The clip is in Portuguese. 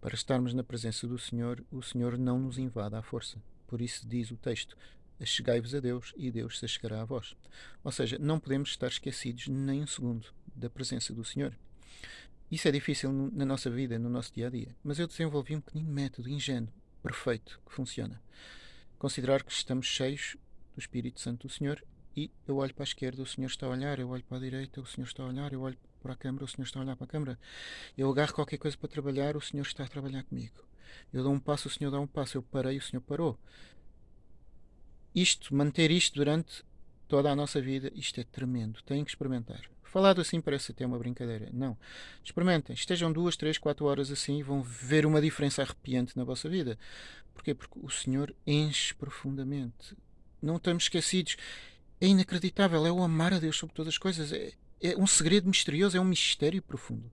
Para estarmos na presença do Senhor, o Senhor não nos invade à força. Por isso diz o texto: Achegai-vos a Deus e Deus se achegará a vós. Ou seja, não podemos estar esquecidos nem um segundo da presença do Senhor. Isso é difícil na nossa vida, no nosso dia a dia, mas eu desenvolvi um pequenino método ingênuo, perfeito, que funciona. Considerar que estamos cheios do Espírito Santo do Senhor e eu olho para a esquerda, o Senhor está a olhar, eu olho para a direita, o Senhor está a olhar, eu olho para a câmara, o Senhor está a olhar para a câmara. Eu agarro qualquer coisa para trabalhar, o Senhor está a trabalhar comigo. Eu dou um passo, o Senhor dá um passo, eu parei, o Senhor parou. Isto, manter isto durante toda a nossa vida, isto é tremendo. Têm que experimentar. Falado assim parece até uma brincadeira. Não. Experimentem. Estejam duas, três, quatro horas assim e vão ver uma diferença arrepiante na vossa vida. Porquê? Porque o Senhor enche profundamente. Não estamos esquecidos. É inacreditável. É o amar a Deus sobre todas as coisas. É, é um segredo misterioso. É um mistério profundo.